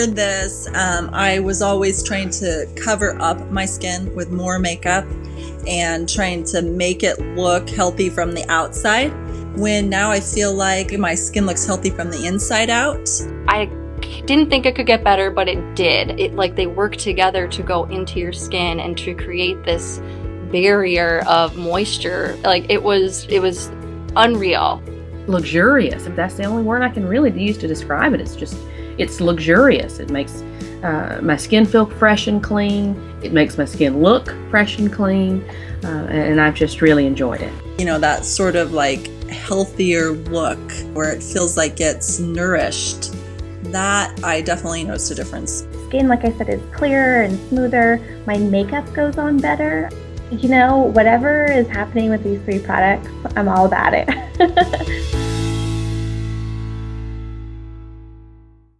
before this, um, I was always trying to cover up my skin with more makeup and trying to make it look healthy from the outside. When now I feel like my skin looks healthy from the inside out. I didn't think it could get better, but it did. It like they work together to go into your skin and to create this barrier of moisture. Like it was it was unreal. Luxurious, if that's the only word I can really use to describe it. It's just it's luxurious. It makes uh, my skin feel fresh and clean. It makes my skin look fresh and clean. Uh, and I've just really enjoyed it. You know, that sort of like healthier look where it feels like it's nourished. That I definitely noticed a difference. Skin, like I said, is clearer and smoother. My makeup goes on better. You know, whatever is happening with these three products, I'm all about it.